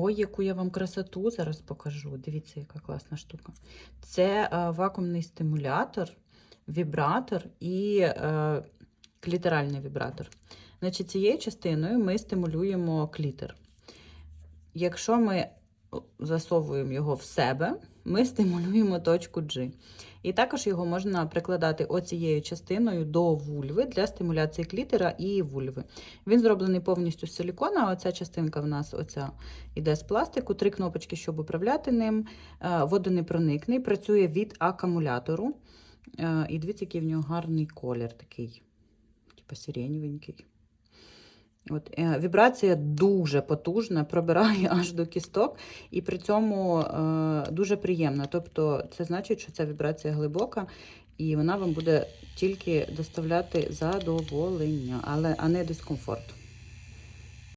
Ой, яку я вам красоту зараз покажу. Дивіться, яка класна штука. Це е, вакуумний стимулятор, вібратор і е, клітеральний вібратор. Значить, цією частиною ми стимулюємо клітер. Якщо ми засовуємо його в себе, ми стимулюємо точку G. І також його можна прикладати оцією частиною до вульви для стимуляції клітера і вульви. Він зроблений повністю з силікона. Оця частинка в нас оця іде з пластику, три кнопочки, щоб управляти ним. Е, Водонепроникний, працює від акумулятору. Е, І дивіться, який в нього гарний колір такий, типу сиреневенький. От, е, вібрація дуже потужна, пробирає аж до кісток, і при цьому е, дуже приємна. Тобто, це значить, що ця вібрація глибока, і вона вам буде тільки доставляти задоволення, але а не дискомфорт.